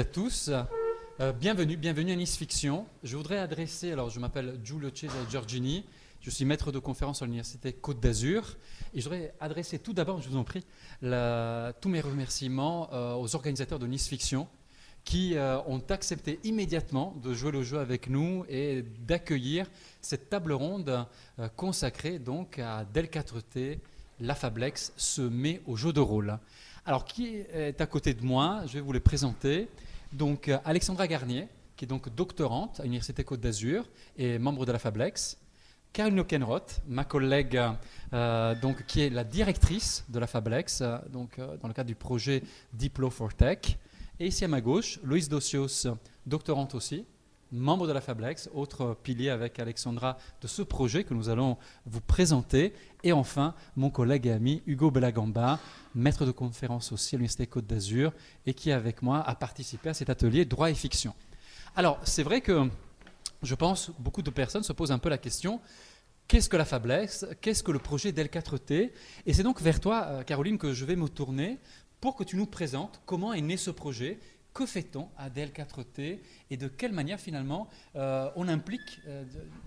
à tous. Euh, bienvenue, bienvenue à Nice Fiction. Je voudrais adresser, alors je m'appelle Giulio Cesare Giorgini, je suis maître de conférence à l'Université Côte d'Azur et je voudrais adresser tout d'abord, je vous en prie, tous mes remerciements euh, aux organisateurs de Nice Fiction qui euh, ont accepté immédiatement de jouer le jeu avec nous et d'accueillir cette table ronde consacrée donc à Del 4T, la Fablex se met au jeu de rôle. Alors, qui est à côté de moi? Je vais vous les présenter. Donc, euh, Alexandra Garnier, qui est donc doctorante à l'Université Côte d'Azur et membre de la Fablex. Caroline Kenroth, ma collègue, euh, donc, qui est la directrice de la Fablex, euh, donc, dans le cadre du projet Diplo for Tech. Et ici à ma gauche, Loïs Dossios, doctorante aussi, membre de la Fablex, autre pilier avec Alexandra de ce projet que nous allons vous présenter. Et enfin, mon collègue et ami Hugo Belagamba, maître de conférence aussi à l'Université Côte d'Azur, et qui, avec moi, a participé à cet atelier droit et fiction. Alors, c'est vrai que je pense beaucoup de personnes se posent un peu la question qu'est-ce que la Fablex? Qu'est-ce que le projet DEL4T Et c'est donc vers toi, euh, Caroline, que je vais me tourner pour que tu nous présentes comment est né ce projet que fait-on à DL4T et de quelle manière finalement euh, on implique, euh,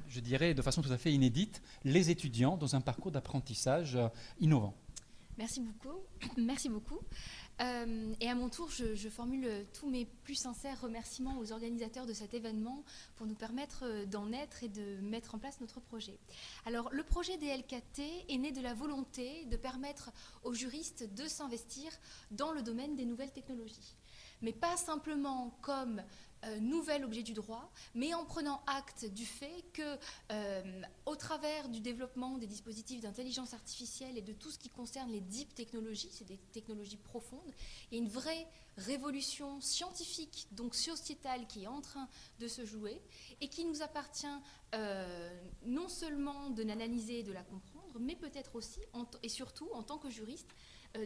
je dirais de façon tout à fait inédite, les étudiants dans un parcours d'apprentissage euh, innovant? Merci beaucoup. Merci beaucoup. et à mon tour, je, formule tous mes plus sincères remerciements aux organisateurs de cet événement pour nous permettre d'en être et de mettre en place notre projet. Alors, le projet DL4T est né de la volonté de permettre aux juristes de s'investir dans le domaine des nouvelles technologies mais pas simplement comme euh, nouvel objet du droit, mais en prenant acte du fait que, euh, au travers du développement des dispositifs d'intelligence artificielle et de tout ce qui concerne les deep technologies, c'est des technologies profondes, il y a une vraie révolution scientifique, donc sociétale, qui est en train de se jouer et qui nous appartient euh, non seulement de l'analyser et de la comprendre, mais peut-être aussi, et surtout en tant que juriste,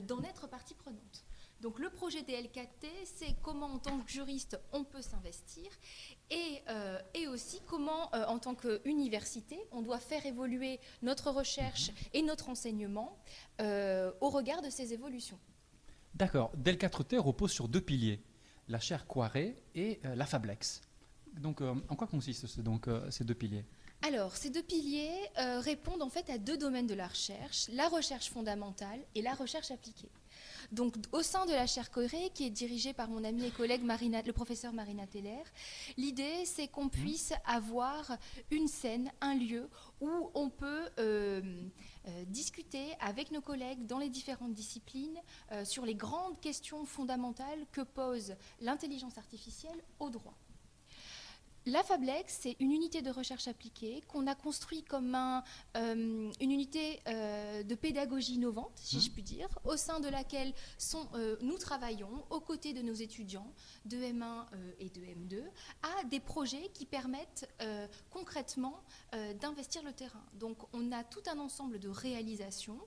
d'en être partie prenante. Donc le projet DL4T, c'est comment en tant que juriste on peut s'investir et, euh, aussi comment euh, en tant qu'université on doit faire évoluer notre recherche et notre enseignement euh, au regard de ces évolutions. D'accord. DL4T repose sur deux piliers, la chaire Coiré et la Fablex. Donc en quoi consistent donc, ces deux piliers? Alors, ces deux piliers répondent en fait à deux domaines de la recherche, la recherche fondamentale et la recherche appliquée. Donc, au sein de la chaire Corée, qui est dirigée par mon ami et collègue Marina, le professeur Marina Teller, l'idée, c'est qu'on mmh. puisse avoir une scène, un lieu où on peut euh, euh, discuter avec nos collègues dans les différentes disciplines euh, sur les grandes questions fondamentales que pose l'intelligence artificielle au droit. La Fablex, c'est une unité de recherche appliquée qu'on a construit comme euh, une unité euh, de pédagogie innovante, si mmh. je puis dire, au sein de laquelle euh, nous travaillons aux côtés de nos étudiants de M1 et de M2 à des projets qui permettent concrètement d'investir le terrain. Donc on a tout un ensemble de réalisations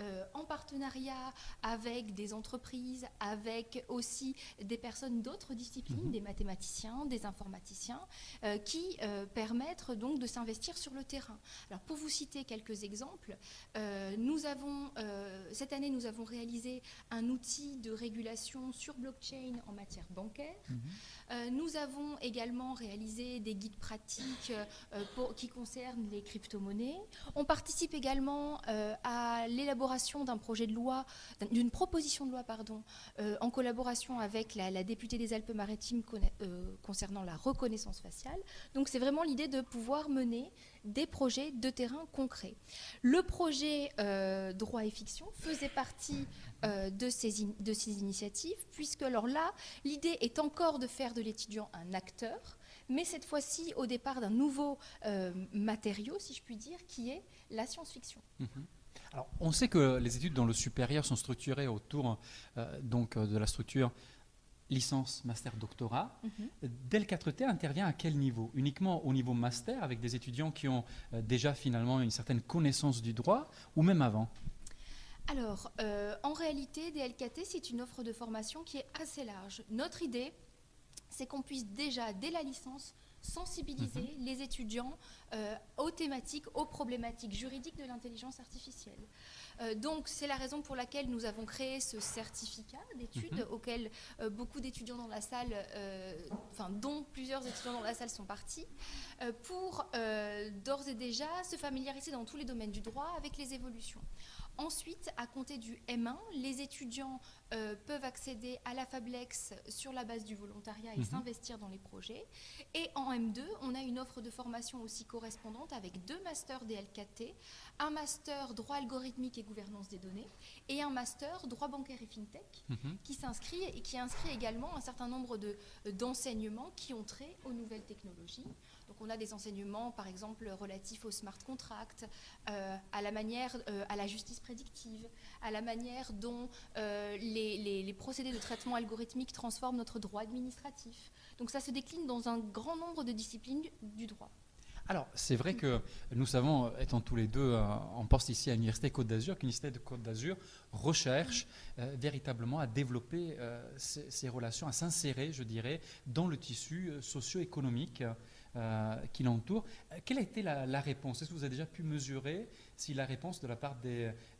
euh, en partenariat avec des entreprises, avec aussi des personnes d'autres disciplines, mhm. des mathématiciens, des informaticiens, euh, qui euh, permettent donc de s'investir sur le terrain. Alors pour vous citer quelques exemples, nous avons, cette année nous avons réalisé un outil de régulation sur blockchain en matière bancaire. Mhm. Nous avons également réalisé des guides pratiques pour, qui concernent les crypto-monnaies. On participe également à l'élaboration d'un projet de loi, d'une proposition de loi, pardon, euh, en collaboration avec la, députée des Alpes-Maritimes euh, concernant la reconnaissance faciale. Donc c'est vraiment l'idée de pouvoir mener des projets de terrain concrets. Le projet euh, droit et fiction faisait partie de, ces de ces initiatives, puisque alors là, l'idée est encore de faire de l'étudiant un acteur, mais cette fois-ci au départ d'un nouveau matériau, si je puis dire, qui est la science-fiction. Mm-hmm. Alors, on sait que les études dans le supérieur sont structurées autour euh, donc, euh, de la structure licence, master, doctorat. Mm Dell 4T intervient à quel niveau? Uniquement au niveau master, avec des étudiants qui ont euh, déjà finalement une certaine connaissance du droit, ou même avant? Alors, en réalité, DLKT, c'est une offre de formation qui est assez large. Notre idée, c'est qu'on puisse déjà, dès la licence, sensibiliser mhm. les étudiants euh, aux thématiques, aux problématiques juridiques de l'intelligence artificielle. Euh, donc c'est la raison pour laquelle nous avons créé ce certificat d'études mhm. auquel euh, beaucoup d'étudiants dans la salle, enfin dont plusieurs étudiants dans la salle sont partis, pour d'ores et déjà se familiariser dans tous les domaines du droit avec les évolutions. Ensuite, à compter du M1, les étudiants euh, peuvent accéder à la Fablex sur la base du volontariat et mhm. s'investir dans les projets. Et en M2, on a une offre de formation aussi correspondante avec deux masters DL4T, un master droit algorithmique et gouvernance des données et un master droit bancaire et fintech mhm. qui s'inscrit et qui inscrit également un certain nombre d'enseignements qui ont trait aux nouvelles technologies. Donc on a des enseignements, par exemple, relatifs au smart contract, euh, à la manière, euh, à la justice prédictive, à la manière dont euh, les, procédés de traitement algorithmique transforment notre droit administratif. Donc ça se décline dans un grand nombre de disciplines du droit. Alors, c'est vrai que nous savons, étant tous les deux en poste ici à l'Université Côte d'Azur, l'Université de Côte d'Azur recherche véritablement à développer ces, relations, à s'insérer, je dirais, dans le tissu socio-économique qui l'entourent. Euh, quelle a été la, réponse? Est-ce que vous avez déjà pu mesurer si la réponse de la part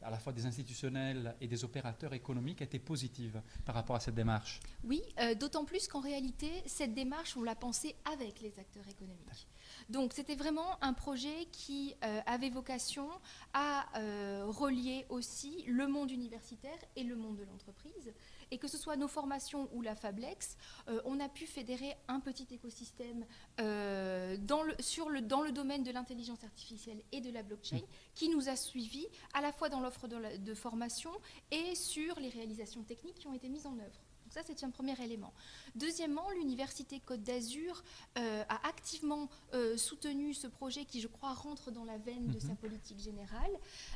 à la fois des institutionnels et des opérateurs économiques était positive par rapport à cette démarche? Oui, euh, d'autant plus qu'en réalité, cette démarche, on l'a pensée avec les acteurs économiques. Donc c'était vraiment un projet qui avait vocation à relier aussi le monde universitaire et le monde de l'entreprise. Et que ce soit nos formations ou la Fablex, euh, on a pu fédérer un petit écosystème euh, dans, le, domaine de l'intelligence artificielle et de la blockchain qui nous a suivis à la fois dans l'offre de formation et sur les réalisations techniques qui ont été mises en œuvre ça, c'est un premier élément. Deuxièmement, l'Université Côte d'Azur euh, a activement euh, soutenu ce projet qui, je crois, rentre dans la veine de sa mhm. politique générale,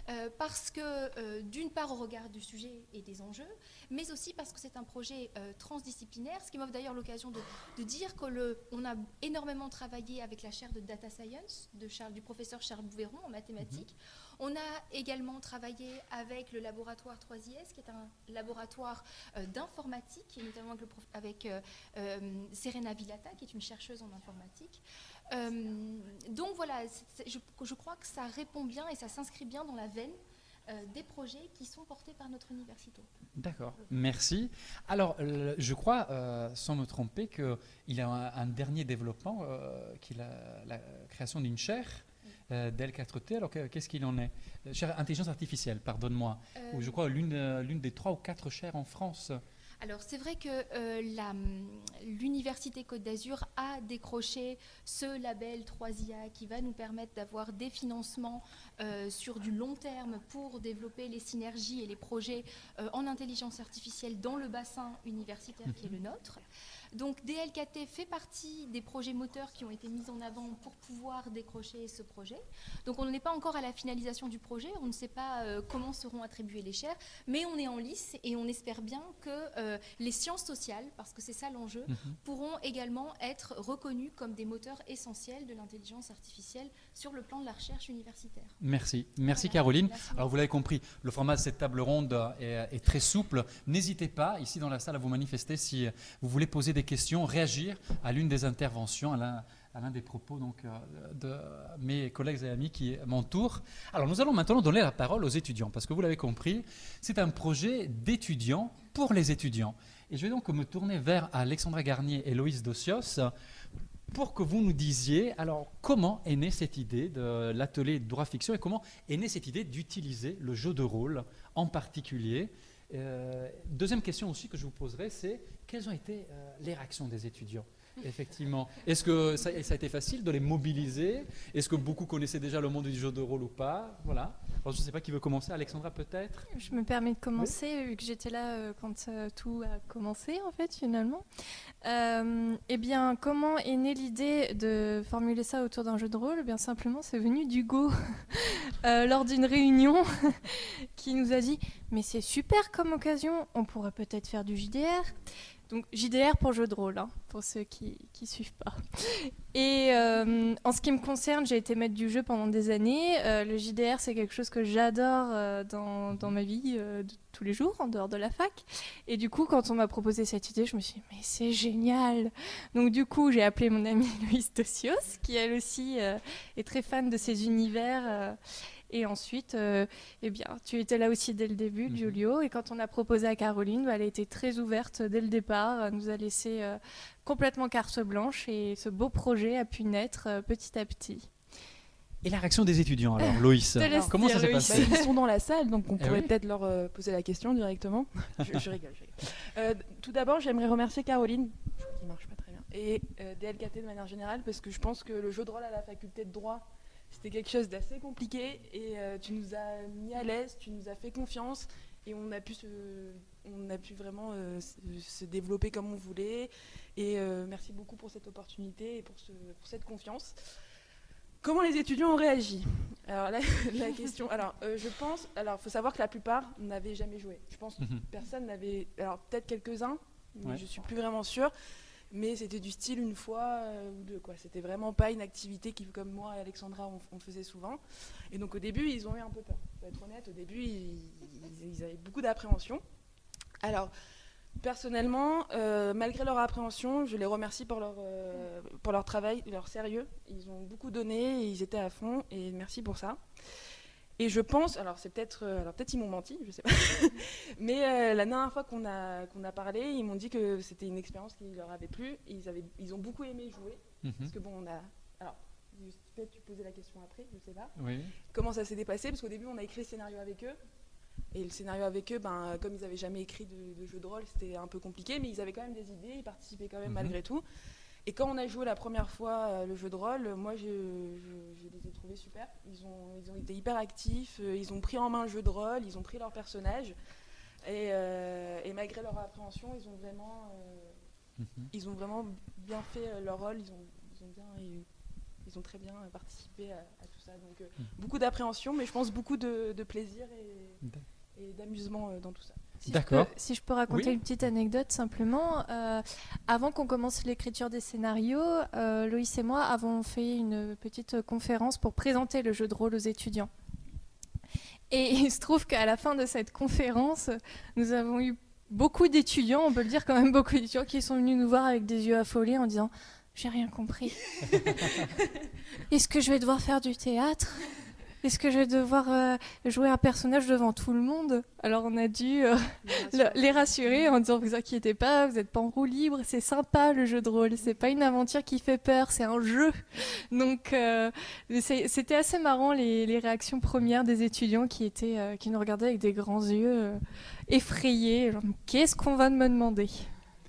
euh, parce que, d'une part, au regard du sujet et des enjeux, mais aussi parce que c'est un projet transdisciplinaire, ce qui m'offre d'ailleurs l'occasion de, dire qu'on a énormément travaillé avec la chaire de Data Science de Charles, du professeur Charles Bouveron en mathématiques. Mhm. On a également travaillé avec le laboratoire 3IS, qui est un laboratoire euh, d'informatique, notamment avec, euh, euh, Serena Villata, qui est une chercheuse en informatique. donc voilà, je, crois que ça répond bien et ça s'inscrit bien dans la veine des projets qui sont portés par notre université. D'accord, merci. Alors, je crois, sans me tromper, qu'il y a un, dernier développement, qui est la création d'une chaire euh, d'L4T. Alors qu'est-ce qu'il en est? Intelligence artificielle, pardonne-moi. Ou je crois euh, l'une des trois ou quatre chaires en France. Alors c'est vrai que euh, l'Université Côte d'Azur a décroché ce label 3IA qui va nous permettre d'avoir des financements sur du long terme pour développer les synergies et les projets en intelligence artificielle dans le bassin universitaire qui est le nôtre. Donc DLKT fait partie des projets moteurs qui ont été mis en avant pour pouvoir décrocher ce projet. Donc on n'est pas encore à la finalisation du projet, on ne sait pas euh, comment seront attribuées les chaires, mais on est en lice et on espère bien que euh, les sciences sociales, parce que c'est ça l'enjeu, mhm. pourront également être reconnues comme des moteurs essentiels de l'intelligence artificielle sur le plan de la recherche universitaire. Merci. Merci Caroline. Alors vous l'avez compris, le format de cette table ronde est, est très souple. N'hésitez pas, ici dans la salle, à vous manifester si vous voulez poser des questions, réagir à l'une des interventions, à l'un des propos donc, euh, de mes collègues et amis qui m'entourent. Alors nous allons maintenant donner la parole aux étudiants, parce que vous l'avez compris, c'est un projet d'étudiants pour les étudiants. Et je vais donc me tourner vers Alexandra Garnier et Loïs Dossios pour que vous nous disiez alors comment est née cette idée de l'atelier droit fiction et comment est née cette idée d'utiliser le jeu de rôle en particulier. Euh, deuxième question aussi que je vous poserai, c'est quelles ont été euh, les réactions des étudiants? Effectivement. Est-ce que ça, a été facile de les mobiliser? Est-ce que beaucoup connaissaient déjà le monde du jeu de rôle ou pas? Voilà. je ne sais pas qui veut commencer. Alexandra, peut-être? Je me permets de commencer, vu que j'étais là euh, quand tout a commencé, en fait, finalement. eh bien, comment est née l'idée de formuler ça autour d'un jeu de rôle? Eh Bien simplement, c'est venu d'Hugo lors d'une réunion qui nous a dit Mais c'est super comme occasion, on pourrait peut-être faire du JDR. Donc JDR pour jeu de rôle, hein, pour ceux qui ne suivent pas. Et euh, en ce qui me concerne, j'ai été maître du jeu pendant des années. Euh, le JDR, c'est quelque chose que j'adore euh, dans, ma vie de tous les jours, en dehors de la fac. Et du coup, quand on m'a proposé cette idée, je me suis dit, mais c'est génial Donc du coup, j'ai appelé mon amie Louise Docios, qui elle aussi est très fan de ces univers. Et ensuite, euh, eh bien, tu étais là aussi dès le début, mhm. Giulio. Et quand on a proposé à Caroline, bah, elle a été très ouverte dès le départ, elle nous a laissé euh, complètement carte blanche et ce beau projet a pu naître euh, petit à petit. Et la réaction des étudiants alors, Loïs Comment ça s'est passé Ils sont dans la salle, donc on eh pourrait peut-être leur poser la question directement. je, rigole, je rigole. tout d'abord, j'aimerais remercier Caroline, qui marche pas très bien, et DLKT de manière générale, parce que je pense que le jeu de rôle à la faculté de droit c'était quelque chose d'assez compliqué et euh, tu nous as mis à l'aise, tu nous as fait confiance et on a pu, se, on a pu vraiment euh, se, développer comme on voulait. Et euh, merci beaucoup pour cette opportunité et pour, ce, pour, cette confiance. Comment les étudiants ont réagi? Alors la, la, question, alors je pense, alors faut savoir que la plupart n'avaient jamais joué. Je pense que mhm. personne n'avait, alors peut-être quelques-uns, mais je suis plus vraiment sûre mais c'était du style une fois euh, ou deux. Quoi. C'était vraiment pas une activité qui, comme moi et Alexandra, on, faisait souvent. Et donc au début, ils ont eu un peu peur. Pour être honnête, au début, ils, avaient beaucoup d'appréhension. Alors, personnellement, euh, malgré leur appréhension, je les remercie pour leur, euh, pour leur travail, leur sérieux. Ils ont beaucoup donné, ils étaient à fond, et merci pour ça. Et je pense, alors c'est peut-être, euh, alors peut-être ils m'ont menti, je sais pas, mais euh, la dernière fois qu'on a qu'on a parlé, ils m'ont dit que c'était une expérience qui leur avait plu. ils avaient, ils ont beaucoup aimé jouer, mhm. parce que bon, on a, alors peut-être tu posais la question après, je sais pas. Oui. Comment ça s'est dépassé? Parce qu'au début, on a écrit le scénario avec eux, et le scénario avec eux, ben comme ils n'avaient jamais écrit de, jeu de rôle, c'était un peu compliqué, mais ils avaient quand même des idées, ils participaient quand même mhm. malgré tout. Et quand on a joué la première fois euh, le jeu de rôle, moi je, les ai trouvés super. Ils ont, ils ont été hyper actifs, euh, ils ont pris en main le jeu de rôle, ils ont pris leur personnage. Et, euh, malgré leur appréhension, ils ont vraiment, mhm. ils ont vraiment bien fait leur rôle, ils ont, ils ont, bien, ils ont très bien participé à, tout ça. Donc mhm. beaucoup d'appréhension, mais je pense beaucoup de, plaisir et d'amusement dans tout ça. Si D'accord. si je peux raconter une petite anecdote simplement, euh, avant qu'on commence l'écriture des scénarios, euh, Loïs et moi avons fait une petite conférence pour présenter le jeu de rôle aux étudiants. Et il se trouve qu'à la fin de cette conférence, nous avons eu beaucoup d'étudiants, on peut le dire quand même beaucoup d'étudiants, qui sont venus nous voir avec des yeux affolés en disant J'ai rien compris. Est-ce que je vais devoir faire du théâtre? Est-ce que je vais devoir euh, jouer un personnage devant tout le monde? Alors on a dû euh, les rassurer en disant vous inquiétez pas, vous n'êtes pas en roue libre, c'est sympa le jeu de rôle, c'est pas une aventure qui fait peur, c'est un jeu. Donc euh, c'était assez marrant les, réactions premières des étudiants qui étaient qui nous regardaient avec des grands yeux effrayés. Qu'est-ce qu'on va me demander?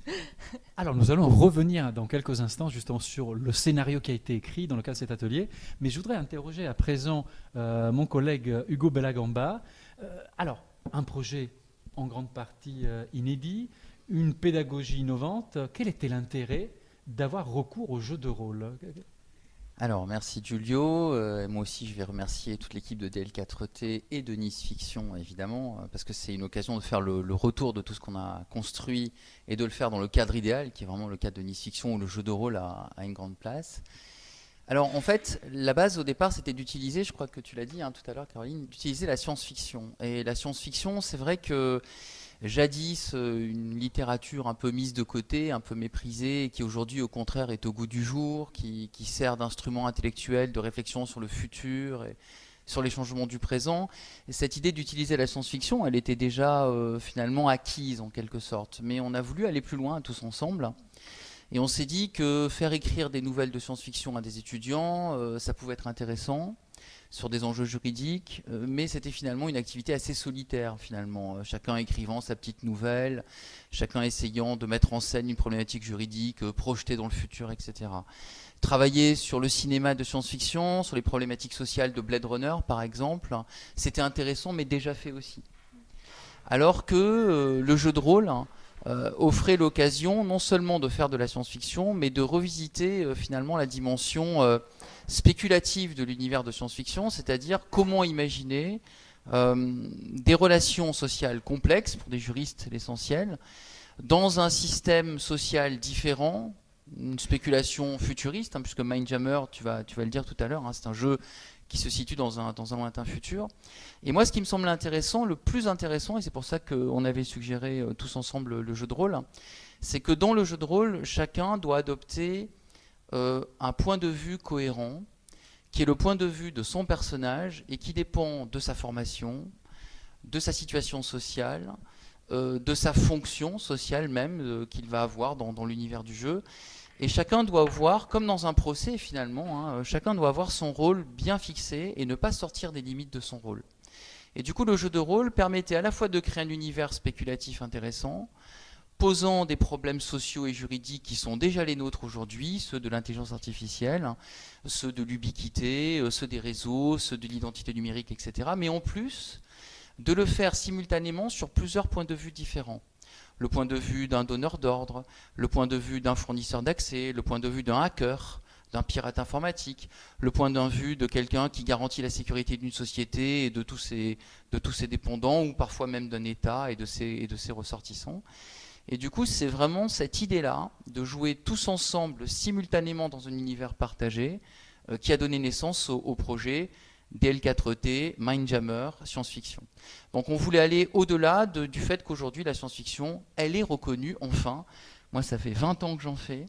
alors nous allons revenir dans quelques instants justement sur le scénario qui a été écrit dans le cadre de cet atelier, mais je voudrais interroger à présent euh, mon collègue Hugo Bellagamba. Euh, alors, un projet en grande partie euh, inédit, une pédagogie innovante, quel était l'intérêt d'avoir recours au jeu de rôle? Alors, merci Giulio. Euh, moi aussi, je vais remercier toute l'équipe de DL4T et de Nice Fiction, évidemment, euh, parce que c'est une occasion de faire le, retour de tout ce qu'on a construit et de le faire dans le cadre idéal, qui est vraiment le cadre de Nice Fiction, où le jeu de rôle a, une grande place. Alors, en fait, la base au départ, c'était d'utiliser, je crois que tu l'as dit hein, tout à l'heure, Caroline, d'utiliser la science-fiction. Et la science-fiction, c'est vrai que jadis euh, une littérature un peu mise de côté, un peu méprisée, qui aujourd'hui au contraire est au goût du jour, qui, sert d'instrument intellectuel de réflexion sur le futur et sur les changements du présent. Et cette idée d'utiliser la science-fiction, elle était déjà euh, finalement acquise en quelque sorte. Mais on a voulu aller plus loin tous ensemble. Et on s'est dit que faire écrire des nouvelles de science-fiction à des étudiants, euh, ça pouvait être intéressant sur des enjeux juridiques, euh, mais c'était finalement une activité assez solitaire finalement, euh, chacun écrivant sa petite nouvelle, chacun essayant de mettre en scène une problématique juridique, euh, projetée dans le futur, etc. Travailler sur le cinéma de science-fiction, sur les problématiques sociales de Blade Runner par exemple, c'était intéressant mais déjà fait aussi. Alors que le jeu de rôle hein, offrait l'occasion non seulement de faire de la science-fiction, mais de revisiter finalement la dimension spéculative de l'univers de science-fiction, c'est-à-dire comment imaginer euh, des relations sociales complexes, pour des juristes l'essentiel, dans un système social différent, une spéculation futuriste, hein, puisque Mindjammer, tu vas, tu vas le dire tout à l'heure, hein, c'est un jeu qui se situe dans un, dans un lointain futur. Et moi, ce qui me semble intéressant, le plus intéressant, et c'est pour ça qu'on avait suggéré euh, tous ensemble le jeu de rôle, c'est que dans le jeu de rôle, chacun doit adopter euh, un point de vue cohérent, qui est le point de vue de son personnage et qui dépend de sa formation, de sa situation sociale, euh, de sa fonction sociale même qu'il va avoir dans, l'univers du jeu. Et chacun doit voir, comme dans un procès finalement, hein, chacun doit avoir son rôle bien fixé et ne pas sortir des limites de son rôle. Et du coup, le jeu de rôle permettait à la fois de créer un univers spéculatif intéressant, posant des problèmes sociaux et juridiques qui sont déjà les nôtres aujourd'hui, ceux de l'intelligence artificielle, ceux de l'ubiquité, euh, ceux des réseaux, ceux de l'identité numérique, etc. Mais en plus, de le faire simultanément sur plusieurs points de vue différents le point de vue d'un donneur d'ordre, le point de vue d'un fournisseur d'accès, le point de vue d'un hacker, d'un pirate informatique, le point de vue de quelqu'un qui garantit la sécurité d'une société et de tous ses, dépendants, ou parfois même d'un État et de ses ressortissants. Et du coup, c'est vraiment cette idée-là de jouer tous ensemble simultanément dans un univers partagé euh, qui a donné naissance au projet DL4T, Mindjammer, science-fiction. Donc on voulait aller au-delà du fait qu'aujourd'hui la science-fiction, elle est reconnue enfin. Moi ça fait 20 ans que j'en fais.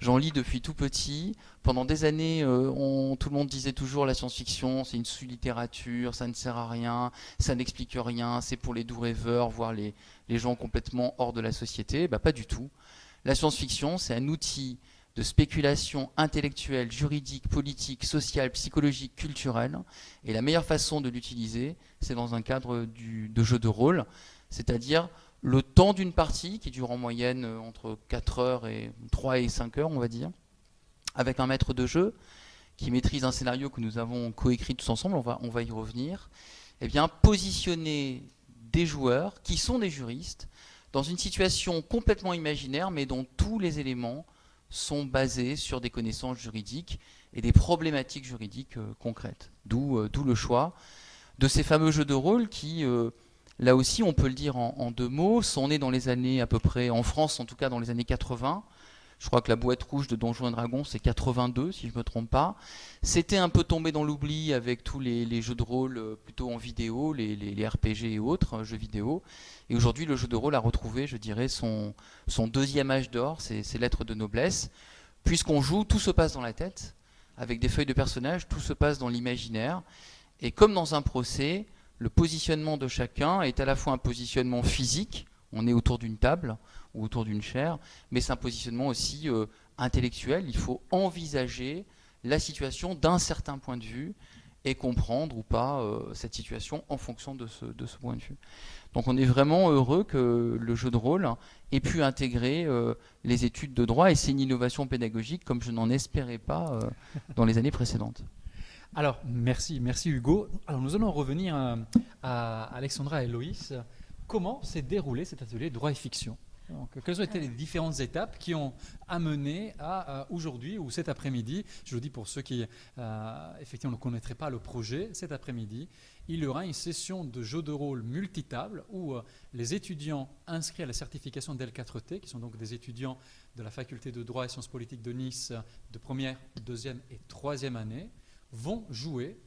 J'en lis depuis tout petit. Pendant des années, euh, tout le monde disait toujours la science-fiction, c'est une sous-littérature, ça ne sert à rien, ça n'explique rien, c'est pour les doux rêveurs, voire les, gens complètement hors de la société. Bah, pas du tout. La science-fiction, c'est un outil de spéculation intellectuelle, juridique, politique, sociale, psychologique, culturelle. Et la meilleure façon de l'utiliser, c'est dans un cadre de jeu de rôle, c'est-à-dire le temps d'une partie, qui dure en moyenne euh, entre 4 heures et 3 et 5 heures, on va dire, avec un maître de jeu qui maîtrise un scénario que nous avons coécrit tous ensemble, on va, y revenir, eh positionner des joueurs qui sont des juristes dans une situation complètement imaginaire, mais dont tous les éléments sont basés sur des connaissances juridiques et des problématiques juridiques euh, concrètes. Euh, d'où le choix de ces fameux jeux de rôle qui, là aussi, on peut le dire en, deux mots, sont nés dans les années à peu près, en France en tout cas dans les années 80, je crois que la boîte rouge de Donjons et Dragons, c'est 82, si je ne me trompe pas. C'était un peu tombé dans l'oubli avec tous les, jeux de rôle euh, plutôt en vidéo, les, RPG et autres euh, jeux vidéo. Et aujourd'hui, le jeu de rôle a retrouvé, je dirais, son, deuxième âge d'or, ses, lettres de noblesse. Puisqu'on joue, tout se passe dans la tête, avec des feuilles de personnages, tout se passe dans l'imaginaire. Et comme dans un procès, le positionnement de chacun est à la fois un positionnement physique, on est autour d'une table, ou autour d'une chaire, mais c'est un positionnement aussi euh, intellectuel. Il faut envisager la situation d'un certain point de vue et comprendre ou pas euh, cette situation en fonction de ce, point de vue. Donc on est vraiment heureux que le jeu de rôle ait pu intégrer euh, les études de droit et c'est une innovation pédagogique comme je n'en espérais pas dans les années précédentes. Alors merci, merci Hugo. Alors nous allons revenir à, à Alexandra et Loïs. Comment s'est déroulé cet atelier droit et fiction quelles ont été les différentes étapes qui ont amené à, aujourd'hui ou cet après-midi, je le dis pour ceux qui euh, effectivement ne connaîtraient pas le projet, cet après-midi, il y aura une session de jeu de rôle multitable où euh, les étudiants inscrits à la certification d'L4T, qui sont donc des étudiants de la faculté de droit et sciences politiques de Nice de première, deuxième et troisième année, vont jouer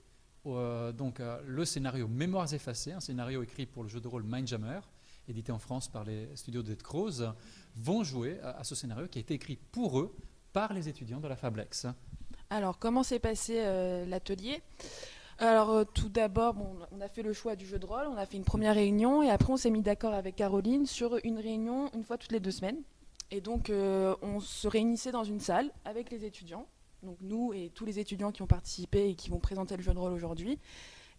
euh, donc, le scénario Mémoires effacées, un scénario écrit pour le jeu de rôle Mindjammer, édité en France par les studios de Croze, vont jouer à, ce scénario qui a été écrit pour eux par les étudiants de la Fablex. Alors, comment s'est passé euh, l'atelier? Alors euh, tout d'abord, on a fait le choix du jeu de rôle, on a fait une première réunion et après on s'est mis d'accord avec Caroline sur une réunion une fois toutes les deux semaines. Et donc euh, on se réunissait dans une salle avec les étudiants, donc nous et tous les étudiants qui ont participé et qui vont présenter le jeu de rôle aujourd'hui.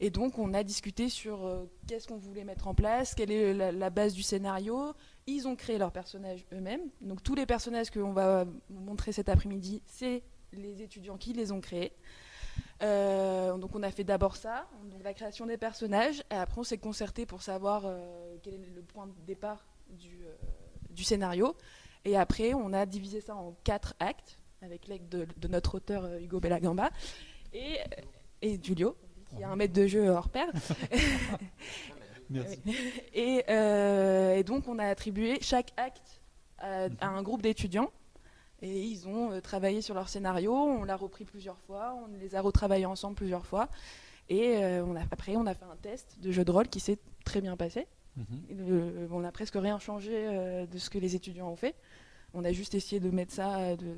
Et donc, on a discuté sur euh, qu'est-ce qu'on voulait mettre en place, quelle est la, base du scénario. Ils ont créé leurs personnages eux-mêmes. Donc, tous les personnages que l'on va montrer cet après-midi, c'est les étudiants qui les ont créés. Euh, donc, on a fait d'abord ça, donc la création des personnages. Et après, on s'est concerté pour savoir euh, quel est le point de départ du, du, scénario. Et après, on a divisé ça en quatre actes, avec l'aide de, de, notre auteur Hugo Bellagamba et, et Giulio qui a un maître de jeu hors pair. Merci. Et, euh, et donc, on a attribué chaque acte à, à un groupe d'étudiants. Et ils ont euh, travaillé sur leur scénario, on l'a repris plusieurs fois, on les a retravaillés ensemble plusieurs fois. Et euh, on a, après, on a fait un test de jeu de rôle qui s'est très bien passé. Mhm. On n'a presque rien changé euh, de ce que les étudiants ont fait. On a juste essayé de mettre ça euh, de,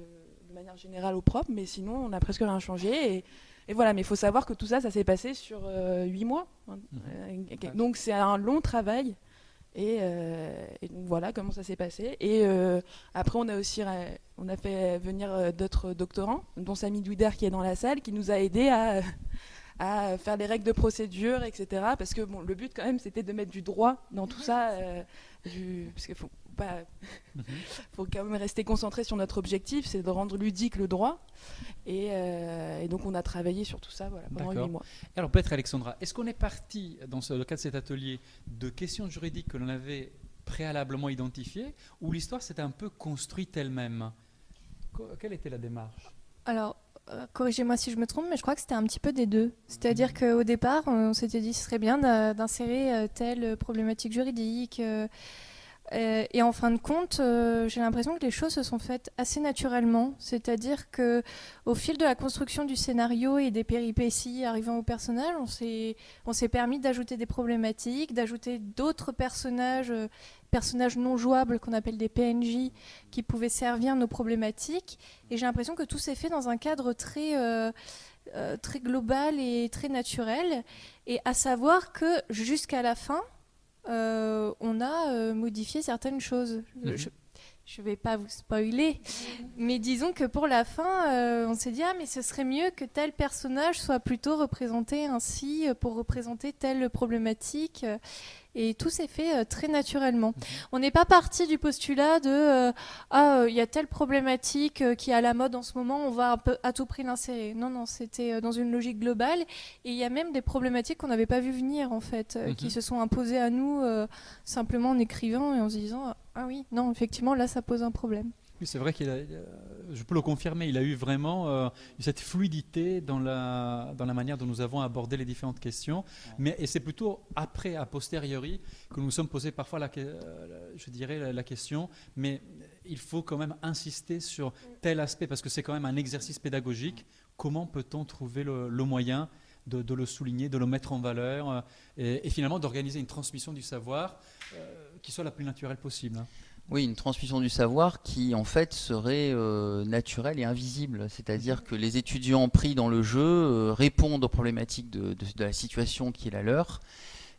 de manière générale au propre, mais sinon, on n'a presque rien changé. Et, et voilà, mais il faut savoir que tout ça, ça s'est passé sur euh, huit mois. hein. Mhm. Euh, donc c'est un long travail. Et, euh, et donc voilà comment ça s'est passé. Et euh, après, on a aussi on a fait venir d'autres doctorants, dont Samy Douider qui est dans la salle, qui nous a aidés à, à faire les règles de procédure, etc. Parce que bon, le but quand même, c'était de mettre du droit dans tout ça. euh, du, parce qu'il faut pas, Mhm. faut quand même rester concentré sur notre objectif, c'est de rendre ludique le droit. Et, euh, et donc on a travaillé sur tout ça voilà, pendant D'accord. huit mois. Alors peut-être Alexandra, est-ce qu'on est parti dans ce- le cadre de cet atelier de questions juridiques que l'on avait préalablement identifiées ou l'histoire s'est un peu construite elle-même? Quelle était la démarche? Alors, euh, corrigez-moi si je me trompe, mais je crois que c'était un petit peu des deux. C'est-à-dire qu'au départ, on s'était dit ce serait bien d'insérer euh, telle problématique juridique. Euh, et en fin de compte, euh, j'ai l'impression que les choses se sont faites assez naturellement. C'est-à-dire que au fil de la construction du scénario et des péripéties arrivant au personnage, on s'est permis d'ajouter des problématiques, d'ajouter d'autres personnages, euh, personnages non jouables qu'on appelle des PNJ, qui pouvaient servir nos problématiques. Et j'ai l'impression que tout s'est fait dans un cadre très, très global et très naturel. Et à savoir que jusqu'à la fin, euh, on a euh, modifié certaines choses. Mhm. Je ne vais pas vous spoiler, mais disons que pour la fin, euh, on s'est dit ah mais ce serait mieux que tel personnage soit plutôt représenté ainsi pour représenter telle problématique. Euh, Et tout s'est fait euh, très naturellement. On n'est pas parti du postulat de euh, ah il y a telle problématique euh, qui est à la mode en ce moment, on va un peu à tout prix l'insérer. Non non, c'était euh, dans une logique globale. Et il y a même des problématiques qu'on n'avait pas vu venir en fait, euh, Mhm. qui se sont imposées à nous euh, simplement en écrivant et en se disant ah oui non effectivement là ça pose un problème. Oui, c'est vrai qu'il a, je peux le confirmer, il a eu vraiment euh, cette fluidité dans la, dans la manière dont nous avons abordé les différentes questions. Mais, et c'est plutôt après, a posteriori, que nous nous sommes posés parfois, la, euh, je dirais, la, la question, mais il faut quand même insister sur tel aspect, parce que c'est quand même un exercice pédagogique. Comment peut-on trouver le, le moyen de, de le souligner, de le mettre en valeur, euh, et, et finalement d'organiser une transmission du savoir euh, qui soit la plus naturelle possible hein. Oui, une transmission du savoir qui en fait serait euh, naturelle et invisible. C'est-à-dire que les étudiants pris dans le jeu euh, répondent aux problématiques de, de- de la situation qui est la leur.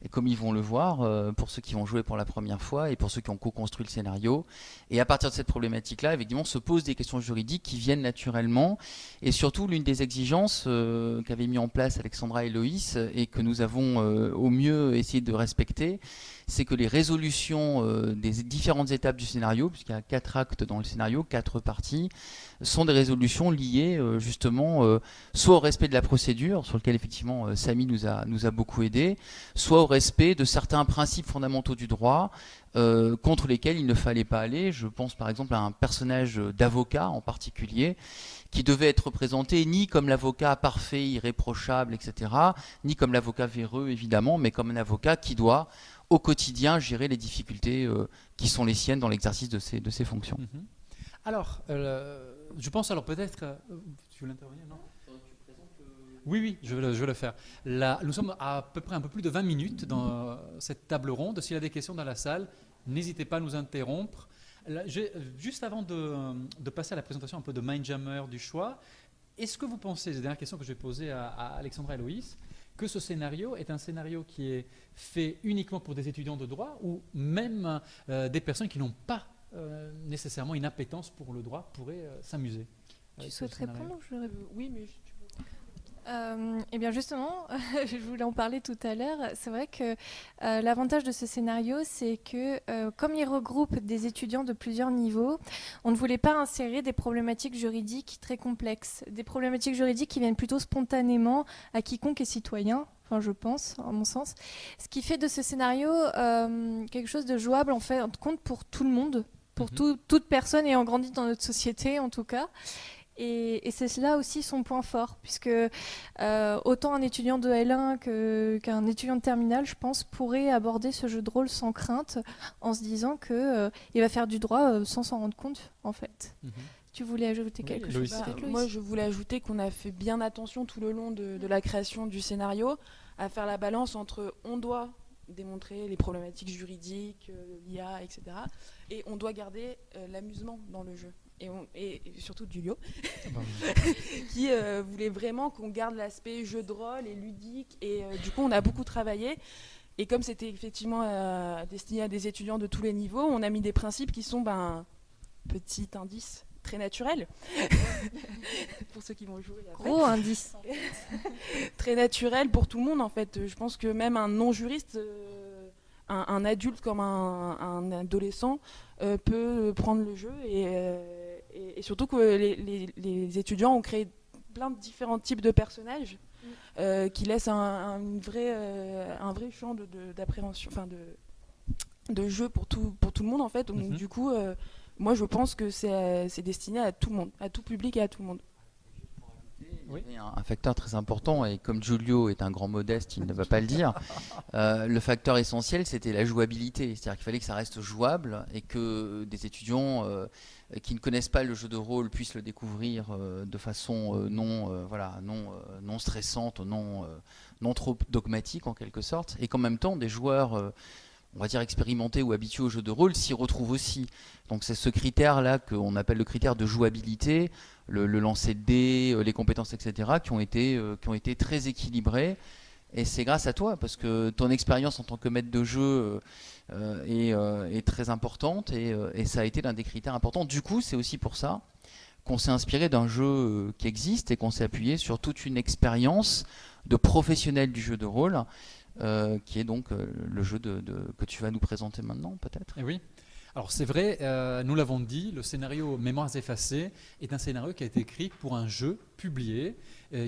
Et comme ils vont le voir, euh, pour ceux qui vont jouer pour la première fois et pour ceux qui ont co-construit le scénario. Et à partir de cette problématique-là, évidemment, se posent des questions juridiques qui viennent naturellement. Et surtout, l'une des exigences euh, qu'avaient mis en place Alexandra et Loïs et que nous avons euh, au mieux essayé de respecter, c'est que les résolutions euh, des différentes étapes du scénario, puisqu'il y a quatre actes dans le scénario, quatre parties, sont des résolutions liées euh, justement euh, soit au respect de la procédure, sur lequel effectivement Samy nous a, nous a beaucoup aidé, soit au respect de certains principes fondamentaux du droit contre lesquels il ne fallait pas aller. Je pense par exemple à un personnage d'avocat en particulier qui devait être représenté ni comme l'avocat parfait, irréprochable, etc., ni comme l'avocat véreux évidemment, mais comme un avocat qui doit au quotidien gérer les difficultés euh, qui sont les siennes dans l'exercice de ses, de ses fonctions. Mhm. Alors, euh, je pense alors peut-être. euh, tu veux l'intervenir non? Oui, oui, je vais le, faire. Nous sommes à peu près un peu plus de 20 minutes dans cette table ronde. S'il y a des questions dans la salle, n'hésitez pas à nous interrompre. Juste avant de, de passer à la présentation un peu de Mindjammer du choix, est-ce que vous pensez, c'est la dernière question que je vais poser à, à Alexandra et Loïs, que ce scénario est un scénario qui est fait uniquement pour des étudiants de droit ou même euh, des personnes qui n'ont pas euh, nécessairement une appétence pour le droit pourraient euh, s'amuser Tu souhaites répondre je oui, mais je- Euh, eh bien justement, je voulais en parler tout à l'heure. C'est vrai que euh, l'avantage de ce scénario, c'est que euh, comme il regroupe des étudiants de plusieurs niveaux, on ne voulait pas insérer des problématiques juridiques très complexes, des problématiques juridiques qui viennent plutôt spontanément à quiconque est citoyen. Enfin, je pense, à mon sens. Ce qui fait de ce scénario euh, quelque chose de jouable en fait, en compte pour tout le monde, pour Mhm. tout- toute personne ayant grandi dans notre société en tout cas. Et, c'est là aussi son point fort, puisque euh, autant un étudiant de L1 qu'un étudiant de terminale, je pense, pourrait aborder ce jeu de rôle sans crainte, en se disant qu'il euh, va faire du droit euh, sans s'en rendre compte, en fait. Mhm. Tu voulais ajouter quelque chose? bah, Moi, je voulais ajouter qu'on a fait bien attention tout le long de, la création du scénario à faire la balance entre on doit démontrer les problématiques juridiques, l'IA, etc. Et on doit garder l'amusement dans le jeu et, surtout Julio, ah bah qui euh, voulait vraiment qu'on garde l'aspect jeu de rôle et ludique. Et euh, du coup, on a beaucoup travaillé. Et comme c'était effectivement euh, destiné à des étudiants de tous les niveaux, on a mis des principes qui sont, ben, petit indice, très naturel. pour ceux qui vont jouer après. Gros indice. très naturel pour tout le monde, en fait. Je pense que même un non-juriste un, adulte comme un, adolescent peut prendre le jeu et, et, surtout que les, étudiants ont créé plein de différents types de personnages mm. euh, qui laissent un, vrai, euh, un vrai champ d'appréhension, de, enfin de, de jeu pour tout, pour tout le monde en fait. Donc mm-hmm. du coup, euh, moi je pense que c'est destiné à tout le monde, à tout public et à tout le monde. Oui. Un, facteur très important, et comme Giulio est un grand modeste, il ne va pas le dire, le facteur essentiel, c'était la jouabilité. C'est-à-dire qu'il fallait que ça reste jouable et que des étudiants euh, qui ne connaissent pas le jeu de rôle puissent le découvrir euh, de façon euh, non, voilà, non, non stressante, non, non trop dogmatique en quelque sorte, et qu'en même temps des joueurs on va dire expérimentés ou habitués au jeu de rôle s'y retrouvent aussi. Donc c'est ce critère-là qu'on appelle le critère de jouabilité, le, lancer de dés, les compétences, etc., qui ont été, qui ont été très équilibrés. Et c'est grâce à toi, parce que ton expérience en tant que maître de jeu euh, euh, est, très importante euh, et, ça a été l'un des critères importants. Du coup, c'est aussi pour ça qu'on s'est inspiré d'un jeu qui existe et qu'on s'est appuyé sur toute une expérience de professionnels du jeu de rôle, qui est donc le jeu que tu vas nous présenter maintenant, peut-être? Eh oui. Alors c'est vrai, nous l'avons dit, le scénario Mémoires effacées est un scénario qui a été écrit pour un jeu publié,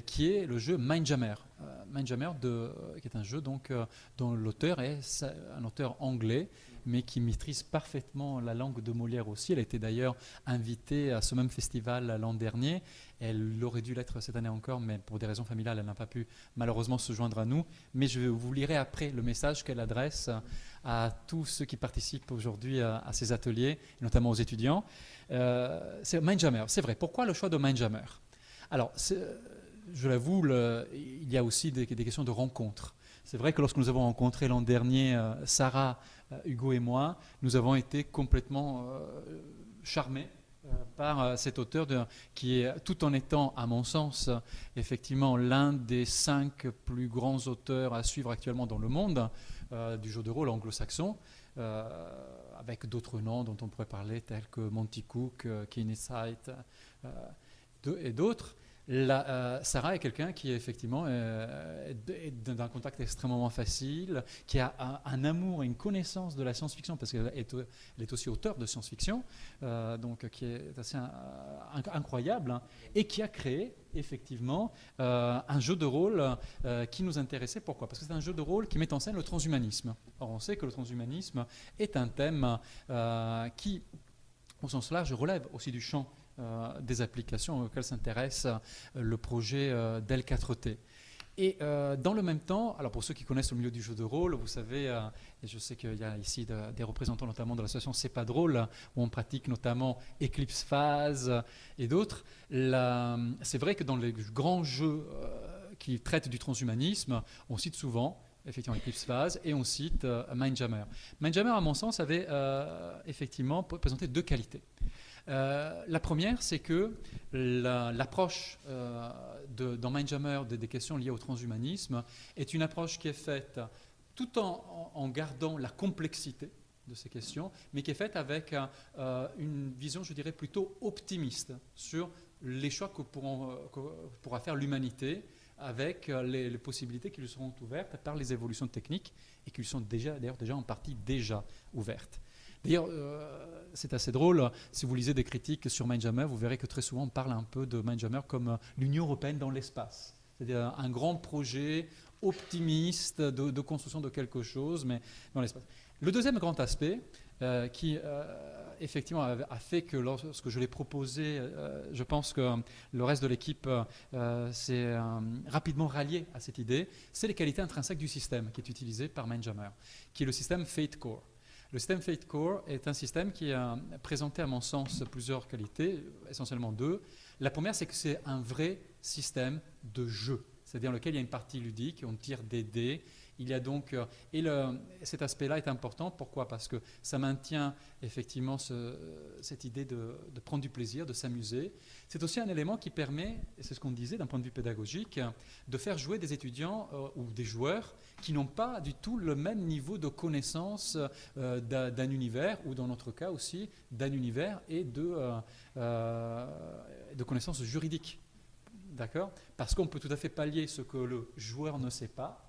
qui est le jeu Mindjammer. Euh, Mindjammer, de, qui est un jeu donc, euh, dont l'auteur est un auteur anglais, mais qui maîtrise parfaitement la langue de Molière aussi. Elle a été d'ailleurs invitée à ce même festival l'an dernier. Elle aurait dû l'être cette année encore, mais pour des raisons familiales, elle n'a pas pu malheureusement se joindre à nous. Mais je vous lirai après le message qu'elle adresse à tous ceux qui participent aujourd'hui à, ces ateliers, notamment aux étudiants. Euh, c'est Mindjammer, c'est vrai. Pourquoi le choix de Mindjammer? Alors, je l'avoue, il y a aussi des, questions de rencontre. C'est vrai que lorsque nous avons rencontré l'an dernier euh, Sarah, Hugo et moi, nous avons été complètement euh, charmés par cet auteur qui est, tout en étant, à mon sens, effectivement l'un des cinq plus grands auteurs à suivre actuellement dans le monde du jeu de rôle anglo-saxon, avec d'autres noms dont on pourrait parler, tels que Monty Cook, Keeney Sight et d'autres. Euh, Sarah est quelqu'un qui effectivement euh, est d'un contact extrêmement facile, qui a un, amour et une connaissance de la science-fiction, parce qu'elle est, est, aussi auteur de science-fiction, euh, donc qui est assez incroyable, hein, et qui a créé effectivement un jeu de rôle qui nous intéressait. Pourquoi? Parce que c'est un jeu de rôle qui met en scène le transhumanisme. Or, on sait que le transhumanisme est un thème qui, au sens large, relève aussi du champ euh, des applications auxquelles s'intéresse euh, le projet euh, Dell 4T. Et dans le même temps, alors pour ceux qui connaissent le milieu du jeu de rôle, vous savez, et je sais qu'il y a ici des représentants notamment de l'association C'est pas drôle, où on pratique notamment Eclipse Phase et d'autres, c'est vrai que dans les grands jeux qui traitent du transhumanisme, on cite souvent effectivement Eclipse Phase et on cite Mindjammer. Mindjammer, à mon sens, avait effectivement présenté deux qualités. Euh, la première, c'est que l'approche euh, dans Mindjammer des, questions liées au transhumanisme est une approche qui est faite tout en, gardant la complexité de ces questions, mais qui est faite avec euh, une vision, je dirais, plutôt optimiste sur les choix que, pourra faire l'humanité avec les, possibilités qui lui seront ouvertes par les évolutions techniques et qui lui sont déjà, d'ailleurs déjà en partie déjà ouvertes. D'ailleurs, euh, c'est assez drôle. Si vous lisez des critiques sur Mindjammer, vous verrez que très souvent on parle un peu de Mindjammer comme euh, l'Union européenne dans l'espace. C'est-à-dire un grand projet optimiste de, construction de quelque chose, mais dans l'espace. Le deuxième grand aspect, euh, qui effectivement, a, fait que lorsque je l'ai proposé, je pense que le reste de l'équipe s'est rapidement rallié à cette idée, c'est les qualités intrinsèques du système qui est utilisé par Mindjammer, qui est le système Fate Core. Le système Fate Core est un système qui a présenté, à mon sens, plusieurs qualités, essentiellement deux. La première, c'est que c'est un vrai système de jeu, c'est-à-dire lequel il y a une partie ludique, on tire des dés, il y a donc, euh, et le, cet aspect-là est important. Pourquoi? Parce que ça maintient effectivement cette idée de, prendre du plaisir, de s'amuser. C'est aussi un élément qui permet, et c'est ce qu'on disait d'un point de vue pédagogique, de faire jouer des étudiants euh, ou des joueurs qui n'ont pas du tout le même niveau de connaissance euh, d'un univers, ou dans notre cas aussi d'un univers et de, de connaissances juridiques. D'accord? Parce qu'on peut tout à fait pallier ce que le joueur ne sait pas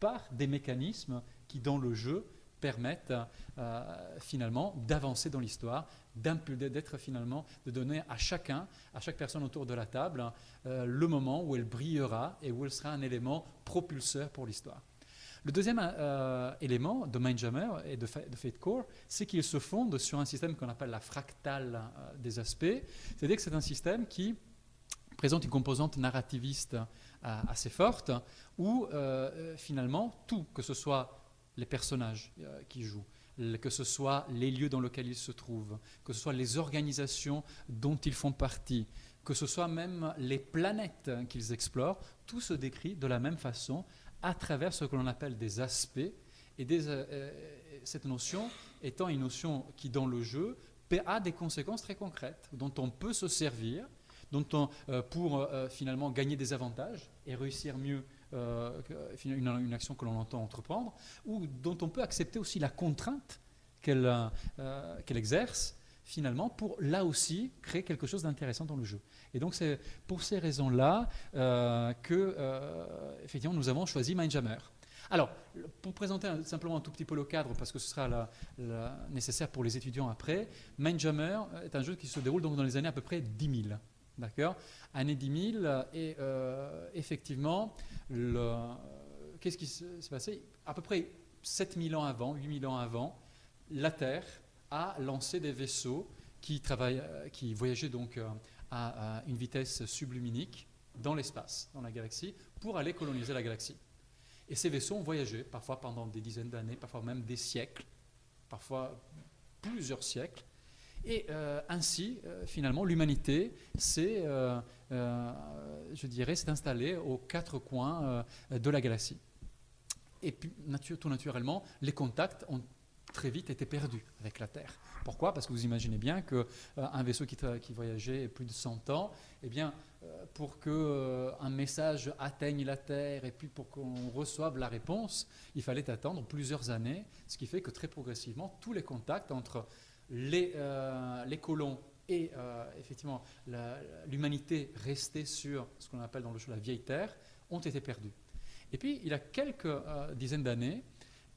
par des mécanismes qui, dans le jeu, permettent euh, finalement d'avancer dans l'histoire, d'être finalement, de donner à chacun, à chaque personne autour de la table, euh, le moment où elle brillera et où elle sera un élément propulseur pour l'histoire. Le deuxième euh, élément de Mindjammer et de, de Fate Core, c'est qu'il se fonde sur un système qu'on appelle la fractale des aspects, c'est-à-dire que c'est un système qui présente une composante narrativiste assez forte, où euh, euh, finalement tout, que ce soit les personnages euh, qui jouent, que ce soit les lieux dans lesquels ils se trouvent, que ce soit les organisations dont ils font partie, que ce soit même les planètes qu'ils explorent, tout se décrit de la même façon à travers ce que l'on appelle des aspects. Et cette notion étant une notion qui, dans le jeu, a des conséquences très concrètes, dont on peut se servir dont on, pour finalement gagner des avantages et réussir mieux euh, une, action que l'on entend entreprendre, ou dont on peut accepter aussi la contrainte qu'elle euh, qu'elle exerce finalement pour là aussi créer quelque chose d'intéressant dans le jeu. Et donc c'est pour ces raisons-là euh, que effectivement nous avons choisi Mindjammer. Alors, pour présenter simplement un tout petit peu le cadre, parce que ce sera nécessaire pour les étudiants après, Mindjammer est un jeu qui se déroule donc dans les années à peu près 10 000. D'accord Année 10 000, et euh, effectivement, qu'est-ce qui s'est passé À peu près 7000 ans avant, 8000 ans avant, la Terre a lancé des vaisseaux qui, qui voyageaient donc euh, à, une vitesse subluminique dans l'espace, dans la galaxie, pour aller coloniser la galaxie. Et ces vaisseaux ont voyagé, parfois pendant des dizaines d'années, parfois même des siècles, parfois plusieurs siècles, et euh, ainsi, euh, finalement, l'humanité s'est, euh, je dirais, s'est installée aux quatre coins de la galaxie. Et puis, tout naturellement, les contacts ont très vite été perdus avec la Terre. Pourquoi? Parce que vous imaginez bien qu'un vaisseau qui, voyageait plus de 100 ans, eh bien, pour qu'un message atteigne la Terre et puis pour qu'on reçoive la réponse, il fallait attendre plusieurs années, ce qui fait que très progressivement, tous les contacts entre les, euh, les colons et euh, effectivement l'humanité restée sur ce qu'on appelle dans le jeu la vieille terre ont été perdus. Et puis, il y a quelques euh, dizaines d'années,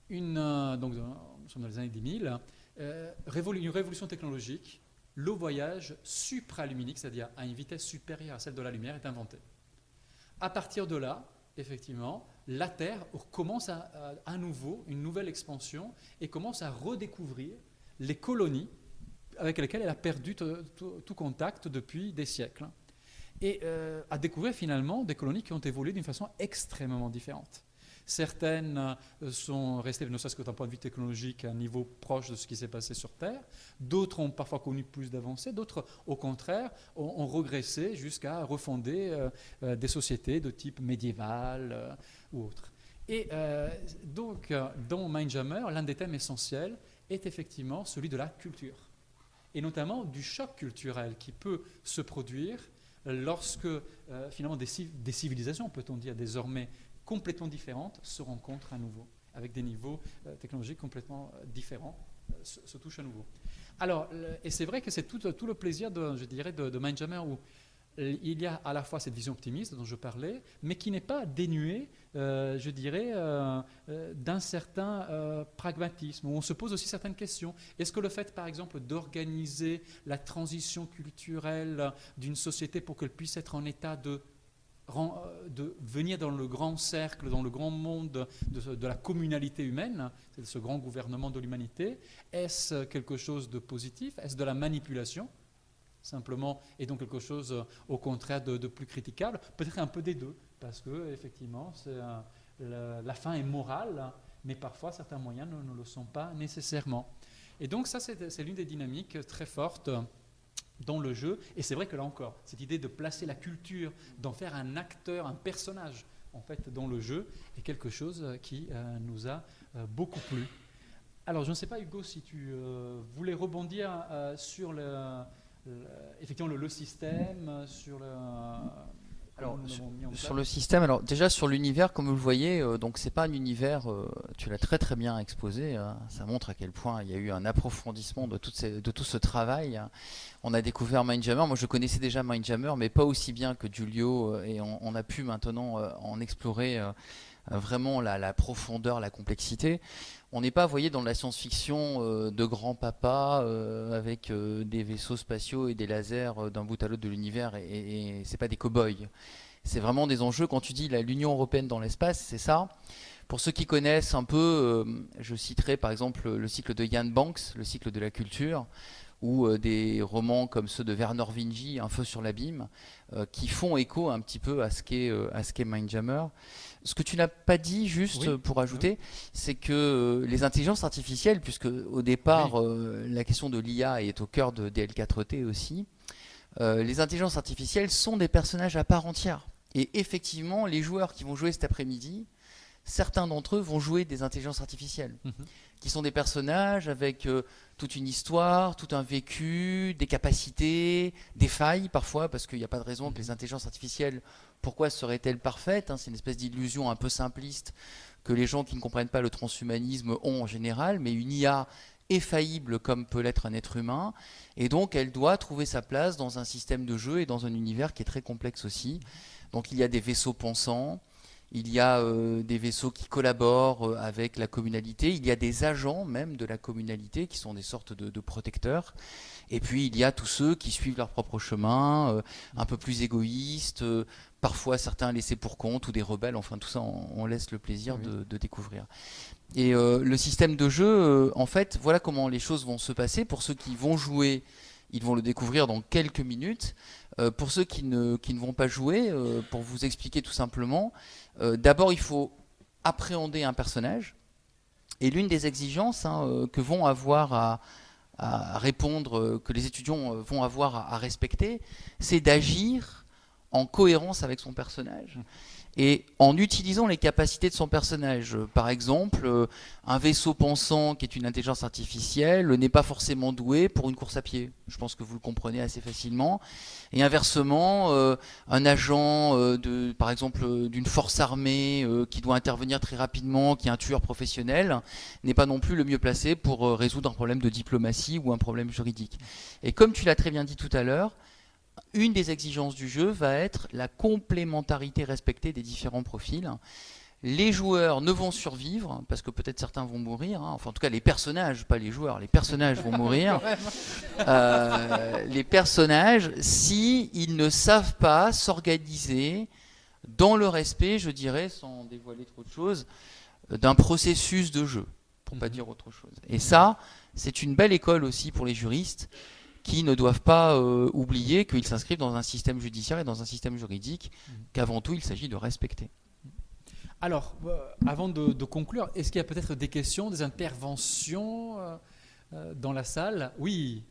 donc nous sommes dans les années 10 000, une révolution technologique, le voyage supraluminique, c'est-à-dire à une vitesse supérieure à celle de la lumière, est inventé. À partir de là, effectivement, la Terre commence à, à nouveau une nouvelle expansion et commence à redécouvrir les colonies avec lesquelles elle a perdu tout contact depuis des siècles. Et euh, a découvert finalement des colonies qui ont évolué d'une façon extrêmement différente. Certaines euh, sont restées, ne serait-ce que d'un point de vue technologique, à un niveau proche de ce qui s'est passé sur Terre. D'autres ont parfois connu plus d'avancées. D'autres, au contraire, ont, regressé jusqu'à refonder euh, des sociétés de type médiéval ou autre. Et donc, dans Mindjammer, l'un des thèmes essentiels est effectivement celui de la culture, et notamment du choc culturel qui peut se produire lorsque euh, finalement des, civilisations, peut-on dire désormais complètement différentes, se rencontrent à nouveau, avec des niveaux euh, technologiques complètement euh, différents, se, touchent à nouveau. Alors, et c'est vrai que c'est tout, tout, le plaisir, je dirais, de, de Mindjammer où il y a à la fois cette vision optimiste dont je parlais, mais qui n'est pas dénuée, euh, je dirais, euh, euh, d'un certain pragmatisme, où on se pose aussi certaines questions. Est-ce que le fait, par exemple, d'organiser la transition culturelle d'une société pour qu'elle puisse être en état de venir dans le grand cercle, dans le grand monde de, de la communalité humaine, c'est ce grand gouvernement de l'humanité Est-ce quelque chose de positif? Est-ce de la manipulation? Simplement, et donc quelque chose au contraire de, plus critiquable Peut-être un peu des deux, parce que effectivement, la, fin est morale, mais parfois certains moyens ne, le sont pas nécessairement. Et donc ça, c'est l'une des dynamiques très fortes dans le jeu. Et c'est vrai que là encore, cette idée de placer la culture, d'en faire un acteur, un personnage, en fait, dans le jeu, est quelque chose qui euh, nous a euh, beaucoup plu. Alors, je ne sais pas, Hugo, si tu euh, voulais rebondir sur le, effectivement le, le, système, sur le alors, sur, le système, alors déjà sur l'univers, comme vous le voyez, euh, donc c'est pas un univers, euh, tu l'as très très bien exposé, hein. ça montre à quel point il y a eu un approfondissement de, de tout ce travail. Hein. On a découvert Mindjammer, moi je connaissais déjà Mindjammer, mais pas aussi bien que Giulio, euh, et on, a pu maintenant en explorer vraiment la, profondeur, la complexité on n'est pas, voyez, dans la science-fiction euh, de grand-papa euh, avec euh, des vaisseaux spatiaux et des lasers d'un bout à l'autre de l'univers et, et, c'est pas des cow-boys. C'est vraiment des enjeux. Quand tu dis l'Union européenne dans l'espace, c'est ça. Pour ceux qui connaissent un peu, je citerai par exemple le cycle de Jan Banks, le cycle de la culture, ou des romans comme ceux de Werner Vingy, Un feu sur l'abîme, qui font écho un petit peu à ce qu'est Mindjammer. Ce que tu n'as pas dit, juste pour ajouter, c'est que euh, les intelligences artificielles, puisque au départ euh, la question de l'IA est au cœur de DL4T aussi, euh, les intelligences artificielles sont des personnages à part entière. Et effectivement, les joueurs qui vont jouer cet après-midi, certains d'entre eux vont jouer des intelligences artificielles, mhm. qui sont des personnages avec toute une histoire, tout un vécu, des capacités, des failles parfois, parce qu'il n'y a pas de raison que les intelligences artificielles pourquoi serait-elle parfaite hein, C'est une espèce d'illusion un peu simpliste que les gens qui ne comprennent pas le transhumanisme ont en général, mais une IA est faillible comme peut l'être un être humain, et donc elle doit trouver sa place dans un système de jeu et dans un univers qui est très complexe aussi. Donc il y a des vaisseaux pensants, il y a euh, des vaisseaux qui collaborent euh, avec la communalité, il y a des agents même de la communalité qui sont des sortes de, protecteurs, et puis il y a tous ceux qui suivent leur propre chemin, euh, un peu plus égoïstes, parfois certains laissés pour compte ou des rebelles, enfin tout ça on, laisse le plaisir de, découvrir. Et le système de jeu, en fait, voilà comment les choses vont se passer. Pour ceux qui vont jouer, ils vont le découvrir dans quelques minutes. Euh, pour ceux qui ne, qui ne vont pas jouer, pour vous expliquer tout simplement, d'abord il faut appréhender un personnage. Et l'une des exigences hein, que vont avoir à, répondre, que les étudiants vont avoir à respecter, c'est d'agir en cohérence avec son personnage et en utilisant les capacités de son personnage. Par exemple, euh, un vaisseau pensant qui est une intelligence artificielle n'est pas forcément doué pour une course à pied. Je pense que vous le comprenez assez facilement. Et inversement, euh, un agent, euh, par exemple, d'une force armée qui doit intervenir très rapidement, qui est un tueur professionnel, n'est pas non plus le mieux placé pour résoudre un problème de diplomatie ou un problème juridique. Et comme tu l'as très bien dit tout à l'heure, une des exigences du jeu va être la complémentarité respectée des différents profils. Les joueurs ne vont survivre, parce que peut-être certains vont mourir, hein. enfin en tout cas les personnages, pas les joueurs, les personnages vont mourir. Euh, les personnages, si ils ne savent pas s'organiser dans le respect, je dirais, sans dévoiler trop de choses, d'un processus de jeu, pour pas mhm. dire autre chose. Et ça, c'est une belle école aussi pour les juristes qui ne doivent pas euh, oublier qu'ils s'inscrivent dans un système judiciaire et dans un système juridique mmh. qu'avant tout il s'agit de respecter. Alors, euh, avant de, conclure, est-ce qu'il y a peut-être des questions, des interventions euh, dans la salle? Oui.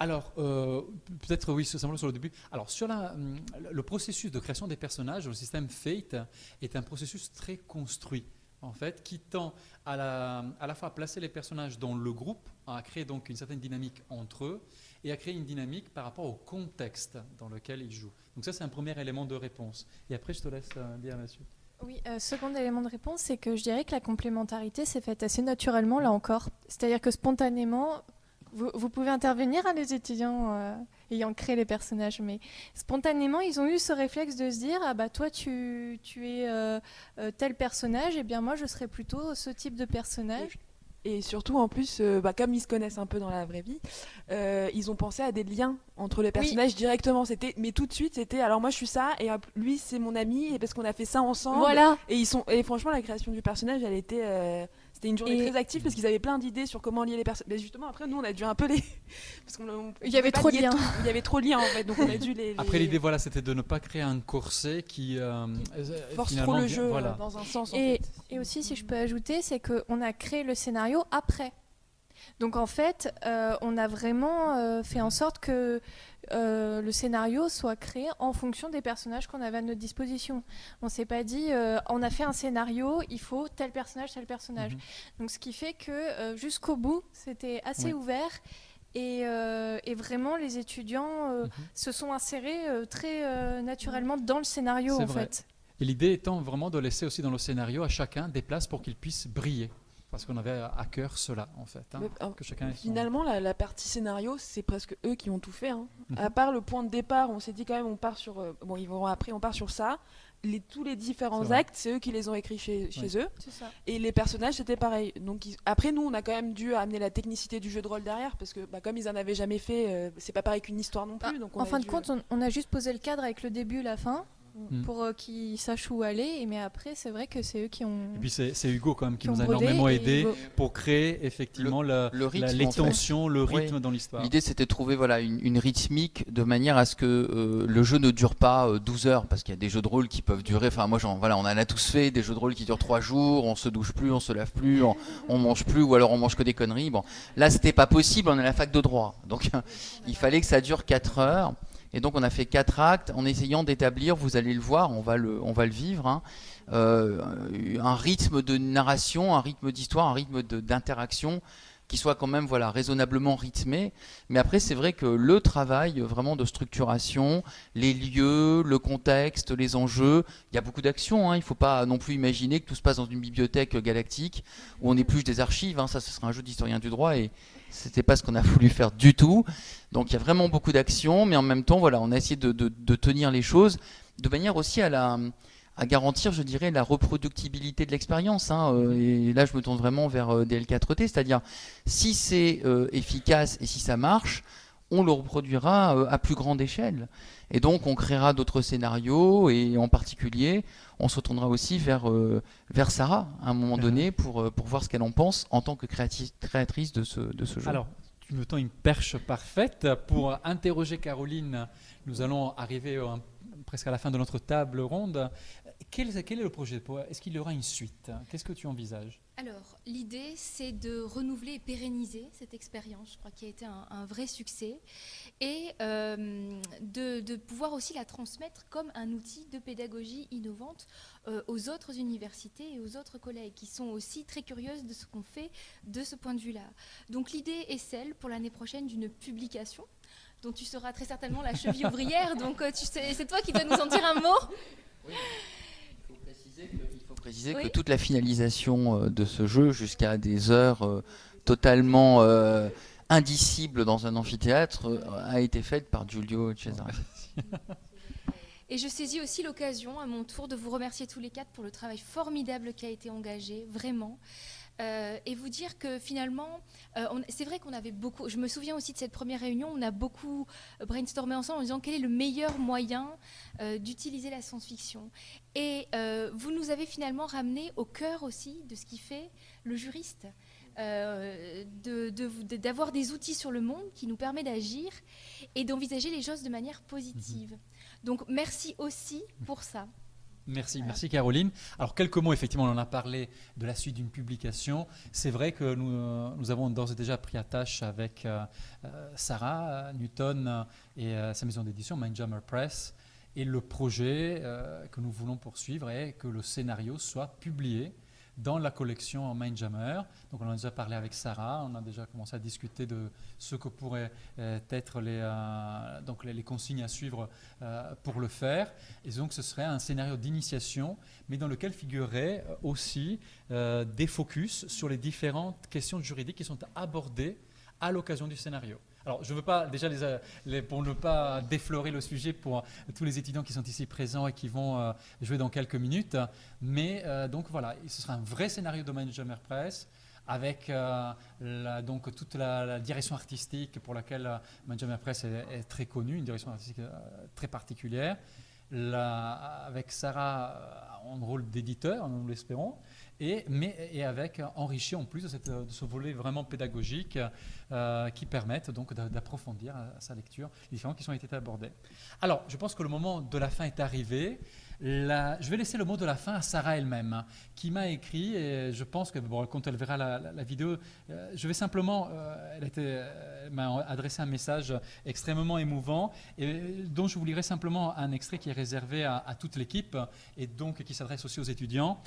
Alors, euh, peut-être oui, simplement sur le début. Alors, sur hum, le processus de création des personnages, le système Fate est un processus très construit, en fait, qui tend à la, à la fois à placer les personnages dans le groupe, à créer donc une certaine dynamique entre eux, et à créer une dynamique par rapport au contexte dans lequel ils jouent. Donc ça, c'est un premier élément de réponse. Et après, je te laisse euh, dire là-dessus. Oui, euh, second élément de réponse, c'est que je dirais que la complémentarité s'est faite assez naturellement, là encore. C'est-à-dire que spontanément, vous, pouvez intervenir, hein, les étudiants. Euh. ayant créé les personnages. Mais spontanément, ils ont eu ce réflexe de se dire ah bah toi tu, tu es euh, euh, tel personnage, et bien moi je serais plutôt ce type de personnage. Et surtout, en plus, euh, bah, comme ils se connaissent un peu dans la vraie vie, euh, ils ont pensé à des liens entre les personnages directement. C'était, mais tout de suite, c'était alors moi je suis ça et hop, lui c'est mon ami et parce qu'on a fait ça ensemble. Voilà. Et ils sont et franchement la création du personnage, elle était euh, c'était une journée Et- très active parce qu'ils avaient plein d'idées sur comment lier les personnes. Mais justement après nous on a dû un peu les parce qu'on on- Il y avait trop de liens. tout. Il y avait trop de liens en fait, donc on a dû les. Après, l'idée, voilà, c'était de ne pas créer un corset qui euh, euh, force finalement trop le jeu euh, Voilà. dans un sens. en Et, fait. et aussi, si je peux ajouter, c'est qu'on a créé le scénario après. Donc en fait, euh, on a vraiment euh, fait en sorte que euh, le scénario soit créé en fonction des personnages qu'on avait à notre disposition. On s'est pas dit, on a fait un scénario, il faut tel personnage, tel personnage. Mhm. Donc ce qui fait que jusqu'au bout, c'était assez Ouais. ouvert. Et, euh, et vraiment, les étudiants euh, Mhm. se sont insérés euh, très naturellement dans le scénario, en vrai. fait. Et l'idée étant vraiment de laisser aussi dans le scénario à chacun des places pour qu'il puisse briller. Parce qu'on avait à cœur cela, en fait. hein, Mais, que chacun ait son- Finalement, la, la partie scénario, c'est presque eux qui ont tout fait. hein. Mhm. À part le point de départ, on s'est dit quand même, on part sur. euh, bon, ils vont après, on part sur ça. Les, tous les différents actes, c'est eux qui les ont écrits chez, chez eux. Ça. Et les personnages, c'était pareil. Donc ils- après, nous, on a quand même dû amener la technicité du jeu de rôle derrière, parce que bah, comme ils en avaient jamais fait, euh, c'est pas pareil qu'une histoire non plus. Ah, donc on en fin de compte, on, on a juste posé le cadre avec le début et la fin Mm. pour euh, qu'ils sachent où aller. Et mais après, c'est vrai que c'est eux qui ont. Et puis c'est Hugo quand même qui nous a énormément aidé Hugo- pour créer effectivement la- le rythme, la- en les fait. tensions, le Oui. rythme dans l'histoire. L'idée c'était de trouver voilà, une, une rythmique de manière à ce que euh, le jeu ne dure pas euh, 12 heures, parce qu'il y a des jeux de rôle qui peuvent durer, enfin moi voilà, on en a tous fait, des jeux de rôle qui durent 3 jours, on se douche plus, on se lave plus, on, on mange plus, ou alors on mange que des conneries. Bon, là c'était pas possible, on est à la fac de droit, donc il fallait que ça dure 4 heures. Et donc on a fait quatre actes en essayant d'établir, vous allez le voir, on va le, on va le vivre, hein, euh, un rythme de narration, un rythme d'histoire, un rythme d'interaction qui soit quand même voilà raisonnablement rythmé. Mais après c'est vrai que le travail vraiment de structuration, les lieux, le contexte, les enjeux, il y a beaucoup d'actions. Hein, il ne faut pas non plus imaginer que tout se passe dans une bibliothèque galactique où on épluche des archives. Hein, ça, ce sera un jeu d'historien du droit et c'était pas ce qu'on a voulu faire du tout. Donc il y a vraiment beaucoup d'actions, mais en même temps voilà, on a essayé de, de- de tenir les choses de manière aussi à la à garantir, je dirais, la reproductibilité de l'expérience. hein, euh, et là, je me tourne vraiment vers euh, DL4T, c'est-à-dire si c'est euh, efficace et si ça marche, on le reproduira euh, à plus grande échelle. Et donc, on créera d'autres scénarios et en particulier, on se retournera aussi vers, euh, vers Sarah à un moment Mhm. donné pour, euh, pour voir ce qu'elle en pense en tant que créatrice de ce, de ce jeu. Alors, tu me tends une perche parfaite pour interroger Caroline. Nous allons arriver presque à la fin de notre table ronde. Quel, quel est le projet pour- Est-ce qu'il y aura une suite? Qu'est-ce que tu envisages? Alors, l'idée, c'est de renouveler et pérenniser cette expérience, je crois, qui a été un, un vrai succès, et euh, de, de pouvoir aussi la transmettre comme un outil de pédagogie innovante euh, aux autres universités et aux autres collègues, qui sont aussi très curieuses de ce qu'on fait de ce point de vue-là. Donc, l'idée est celle, pour l'année prochaine, d'une publication dont tu seras très certainement la cheville ouvrière, donc euh, tu sais- c'est toi qui dois nous en dire un mot. Faut préciser il faut préciser Oui. que toute la finalisation euh, de ce jeu jusqu'à des heures euh, totalement euh, indicibles dans un amphithéâtre a été faite par Giulio Cesare. Et je saisis aussi l'occasion, à mon tour, de vous remercier tous les quatre pour le travail formidable qui a été engagé, vraiment. Euh, et vous dire que finalement, euh, c'est vrai qu'on avait beaucoup. Je me souviens aussi de cette première réunion, on a beaucoup brainstormé ensemble en disant quel est le meilleur moyen euh, d'utiliser la science-fiction. Et vous nous avez finalement ramené au cœur aussi de ce qui fait le juriste. De- de- de- d'avoir des outils sur le monde qui nous permet d'agir et d'envisager les choses de manière positive. Donc merci aussi pour ça. Merci, merci Caroline. Alors quelques mots, effectivement, on en a parlé de la suite d'une publication. C'est vrai que nous, euh, nous avons d'ores et déjà pris attache avec euh, euh, Sarah Newton et euh, sa maison d'édition, Mindjammer Press. Et le projet euh, que nous voulons poursuivre est que le scénario soit publié dans la collection Mindjammer. Donc on en a déjà parlé avec Sarah, on a déjà commencé à discuter de ce que pourraient euh, être les, euh, donc les, consignes à suivre euh, pour le faire. Et donc ce serait un scénario d'initiation, mais dans lequel figurerait euh, aussi des focus sur les différentes questions juridiques qui sont abordées à l'occasion du scénario. Alors, je ne veux pas, déjà, les, pour ne pas déflorer le sujet pour tous les étudiants qui sont ici présents et qui vont jouer dans quelques minutes, mais donc voilà, ce sera un vrai scénario de Management Press avec donc toute la, direction artistique pour laquelle Management Press est, très connue, une direction artistique très particulière, avec Sarah en rôle d'éditeur, nous l'espérons, et, mais, avec enrichi en plus de, ce volet vraiment pédagogique euh, qui permettent donc d'approfondir à, sa lecture les différents qui ont été abordés. Alors, je pense que le moment de la fin est arrivé. je vais laisser le mot de la fin à Sarah elle-même, qui m'a écrit, et je pense que quand elle verra la, vidéo, euh, je vais simplement, euh, elle, m'a adressé un message extrêmement émouvant, et dont je vous lirai simplement un extrait qui est réservé à toute l'équipe, et donc qui s'adresse aussi aux étudiants.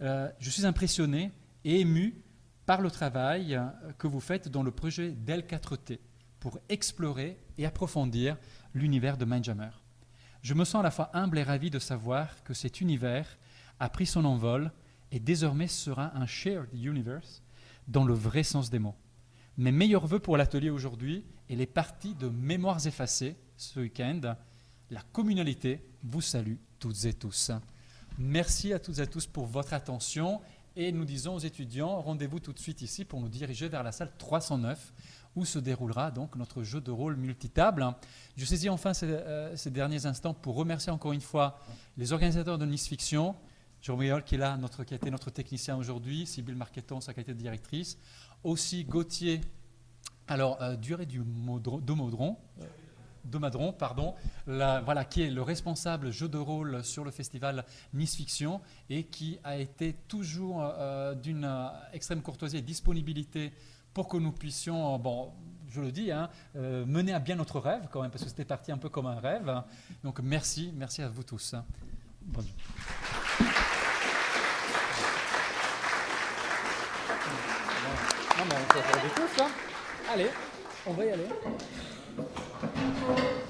Euh, je suis impressionné et ému par le travail euh, que vous faites dans le projet Del4T pour explorer et approfondir l'univers de Mindjammer. Je me sens à la fois humble et ravi de savoir que cet univers a pris son envol et désormais sera un shared universe dans le vrai sens des mots. Mes meilleurs voeux pour l'atelier aujourd'hui et les parties de Mémoires effacées ce week-end. La communalité vous salue toutes et tous. Merci à toutes et à tous pour votre attention. Et nous disons aux étudiants, rendez-vous tout de suite ici pour nous diriger vers la salle 309 où se déroulera donc notre jeu de rôle multitable. Je saisis enfin ces, euh, derniers instants pour remercier encore une fois les organisateurs de Nice Fiction, Jérôme qui est là, qui a été notre technicien aujourd'hui, Sybille Marqueton, sa qualité de directrice, aussi Gauthier, alors euh, du de Maudron, de Madron, pardon, voilà, qui est le responsable jeu de rôle sur le festival Nice Fiction et qui a été toujours euh, d'une euh, extrême courtoisie et disponibilité pour que nous puissions, euh, bon, je le dis, hein, mener à bien notre rêve quand même, parce que c'était parti un peu comme un rêve. Donc merci, merci à vous tous. Bonjour. On peut hein. Allez, on va y aller. Thank you.